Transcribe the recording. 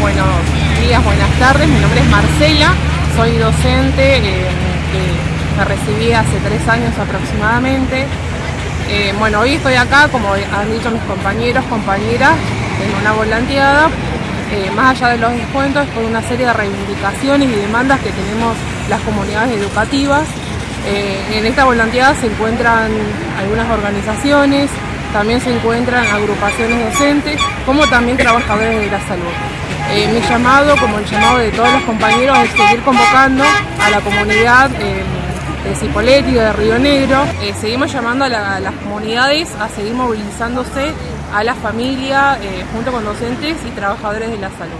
buenos días, buenas tardes. Mi nombre es Marcela, soy docente eh, que me recibí hace tres años aproximadamente. Eh, bueno, hoy estoy acá, como han dicho mis compañeros, compañeras, en una volanteada, eh, más allá de los descuentos, por una serie de reivindicaciones y demandas que tenemos las comunidades educativas. en esta volanteada se encuentran algunas organizaciones, también se encuentran agrupaciones docentes, como también trabajadores de la salud. Eh, mi llamado, como el llamado de todos los compañeros, es seguir convocando a la comunidad eh, de Cipolletti, de Río Negro. Eh, seguimos llamando a, las comunidades a seguir movilizándose a la familia junto con docentes y trabajadores de la salud.